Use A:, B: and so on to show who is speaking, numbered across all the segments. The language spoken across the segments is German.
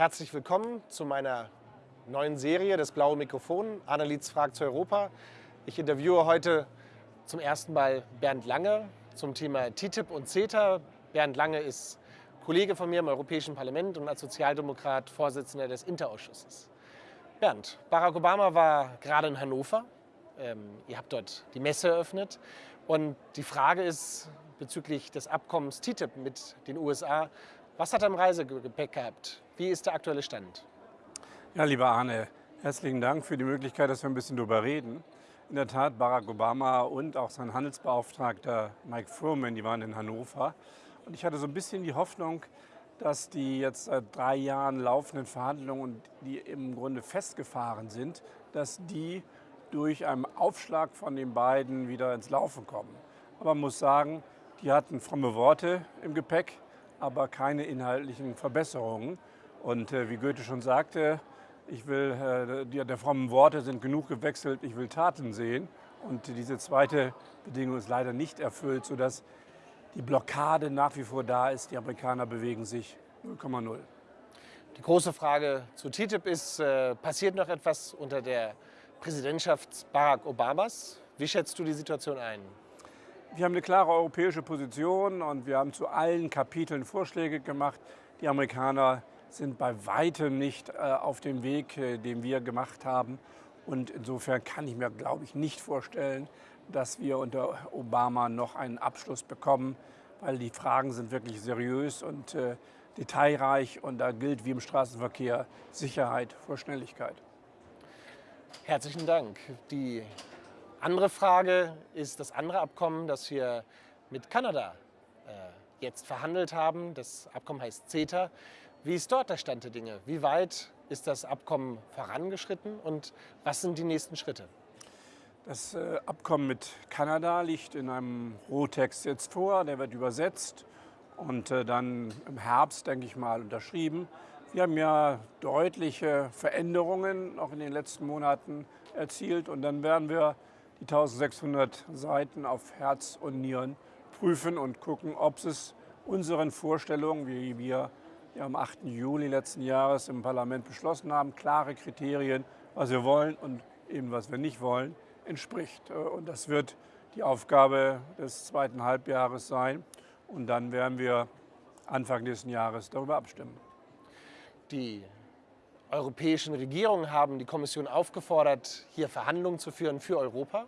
A: Herzlich willkommen zu meiner neuen Serie, das blaue Mikrofon. Annelies fragt zu Europa. Ich interviewe heute zum ersten Mal Bernd Lange zum Thema TTIP und CETA. Bernd Lange ist Kollege von mir im Europäischen Parlament und als Sozialdemokrat Vorsitzender des Interausschusses. Bernd, Barack Obama war gerade in Hannover. Ähm, ihr habt dort die Messe eröffnet. Und die Frage ist bezüglich des Abkommens TTIP mit den USA, was hat er im Reisegepäck gehabt? Wie ist der aktuelle Stand?
B: Ja, lieber Arne, herzlichen Dank für die Möglichkeit, dass wir ein bisschen darüber reden. In der Tat, Barack Obama und auch sein Handelsbeauftragter Mike Furman, die waren in Hannover. Und ich hatte so ein bisschen die Hoffnung, dass die jetzt seit drei Jahren laufenden Verhandlungen, die im Grunde festgefahren sind, dass die durch einen Aufschlag von den beiden wieder ins Laufen kommen. Aber man muss sagen, die hatten fromme Worte im Gepäck aber keine inhaltlichen Verbesserungen. Und äh, wie Goethe schon sagte, ich will, äh, die, der frommen Worte sind genug gewechselt, ich will Taten sehen. Und diese zweite Bedingung ist leider nicht erfüllt, sodass die Blockade nach wie vor da ist. Die Amerikaner bewegen sich 0,0.
A: Die große Frage zu TTIP ist, äh, passiert noch etwas unter der Präsidentschaft Barack Obamas? Wie schätzt du die Situation ein?
B: Wir haben eine klare europäische Position und wir haben zu allen Kapiteln Vorschläge gemacht. Die Amerikaner sind bei weitem nicht äh, auf dem Weg, äh, den wir gemacht haben. Und insofern kann ich mir, glaube ich, nicht vorstellen, dass wir unter Obama noch einen Abschluss bekommen, weil die Fragen sind wirklich seriös und äh, detailreich und da gilt wie im Straßenverkehr Sicherheit vor Schnelligkeit.
A: Herzlichen Dank. Die andere Frage ist das andere Abkommen, das wir mit Kanada äh, jetzt verhandelt haben. Das Abkommen heißt CETA. Wie ist dort der Stand der Dinge? Wie weit ist das Abkommen vorangeschritten und was sind die nächsten Schritte?
B: Das äh, Abkommen mit Kanada liegt in einem Rohtext jetzt vor. Der wird übersetzt und äh, dann im Herbst, denke ich mal, unterschrieben. Wir haben ja deutliche Veränderungen auch in den letzten Monaten erzielt und dann werden wir die 1600 Seiten auf Herz und Nieren prüfen und gucken, ob es unseren Vorstellungen, wie wir ja am 8. Juli letzten Jahres im Parlament beschlossen haben, klare Kriterien, was wir wollen und eben was wir nicht wollen, entspricht. Und das wird die Aufgabe des zweiten Halbjahres sein. Und dann werden wir Anfang nächsten Jahres darüber abstimmen.
A: Die europäischen Regierungen haben die Kommission aufgefordert, hier Verhandlungen zu führen für Europa.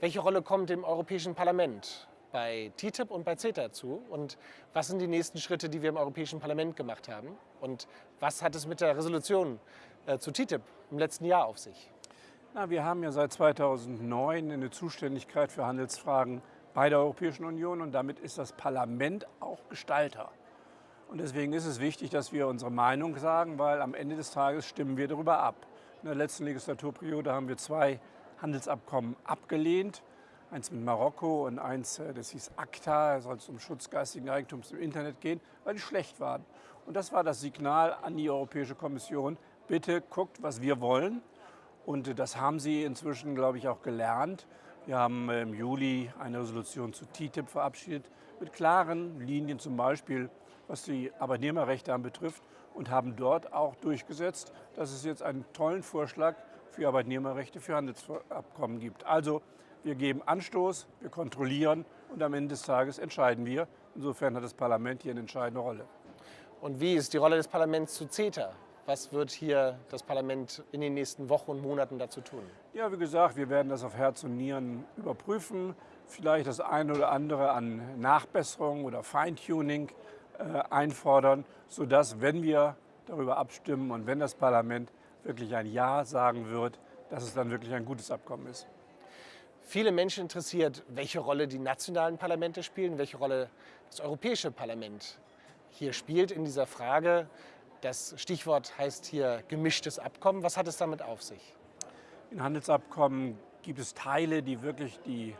A: Welche Rolle kommt dem Europäischen Parlament bei TTIP und bei CETA zu? Und was sind die nächsten Schritte, die wir im Europäischen Parlament gemacht haben? Und was hat es mit der Resolution äh, zu TTIP im letzten Jahr auf sich?
B: Na, wir haben ja seit 2009 eine Zuständigkeit für Handelsfragen bei der Europäischen Union und damit ist das Parlament auch Gestalter. Und deswegen ist es wichtig, dass wir unsere Meinung sagen, weil am Ende des Tages stimmen wir darüber ab. In der letzten Legislaturperiode haben wir zwei Handelsabkommen abgelehnt. Eins mit Marokko und eins, äh, das hieß ACTA, soll es um Schutz geistigen Eigentums im Internet gehen, weil die schlecht waren. Und das war das Signal an die Europäische Kommission, bitte guckt, was wir wollen. Und das haben sie inzwischen, glaube ich, auch gelernt. Wir haben im Juli eine Resolution zu TTIP verabschiedet mit klaren Linien, zum Beispiel was die Arbeitnehmerrechte anbetrifft und haben dort auch durchgesetzt, dass es jetzt einen tollen Vorschlag für Arbeitnehmerrechte für Handelsabkommen gibt. Also wir geben Anstoß, wir kontrollieren und am Ende des Tages entscheiden wir. Insofern hat das Parlament hier eine entscheidende Rolle.
A: Und wie ist die Rolle des Parlaments zu CETA? Was wird hier das Parlament in den nächsten Wochen und Monaten dazu tun?
B: Ja, wie gesagt, wir werden das auf Herz und Nieren überprüfen. Vielleicht das eine oder andere an Nachbesserung oder Feintuning einfordern, sodass, wenn wir darüber abstimmen und wenn das Parlament wirklich ein Ja sagen wird, dass es dann wirklich ein gutes Abkommen ist.
A: Viele Menschen interessiert, welche Rolle die nationalen Parlamente spielen, welche Rolle das Europäische Parlament hier spielt in dieser Frage. Das Stichwort heißt hier gemischtes Abkommen. Was hat es damit auf sich?
B: In Handelsabkommen gibt es Teile, die wirklich die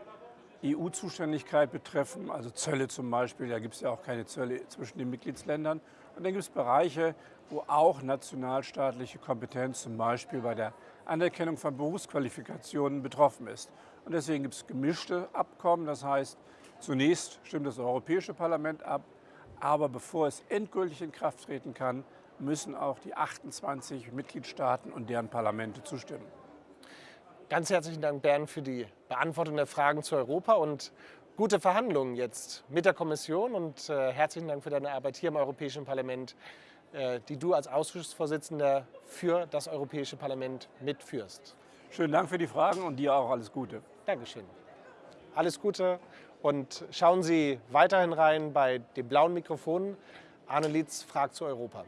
B: EU-Zuständigkeit betreffen, also Zölle zum Beispiel, da gibt es ja auch keine Zölle zwischen den Mitgliedsländern. Und dann gibt es Bereiche, wo auch nationalstaatliche Kompetenz zum Beispiel bei der Anerkennung von Berufsqualifikationen betroffen ist. Und deswegen gibt es gemischte Abkommen, das heißt, zunächst stimmt das Europäische Parlament ab, aber bevor es endgültig in Kraft treten kann, müssen auch die 28 Mitgliedstaaten und deren Parlamente zustimmen.
A: Ganz herzlichen Dank, Bernd, für die Beantwortung der Fragen zu Europa und gute Verhandlungen jetzt mit der Kommission und äh, herzlichen Dank für deine Arbeit hier im Europäischen Parlament, äh, die du als Ausschussvorsitzender für das Europäische Parlament mitführst.
B: Schönen Dank für die Fragen und dir auch alles Gute.
A: Dankeschön. Alles Gute und schauen Sie weiterhin rein bei dem blauen Mikrofon. Arne Lietz fragt zu Europa.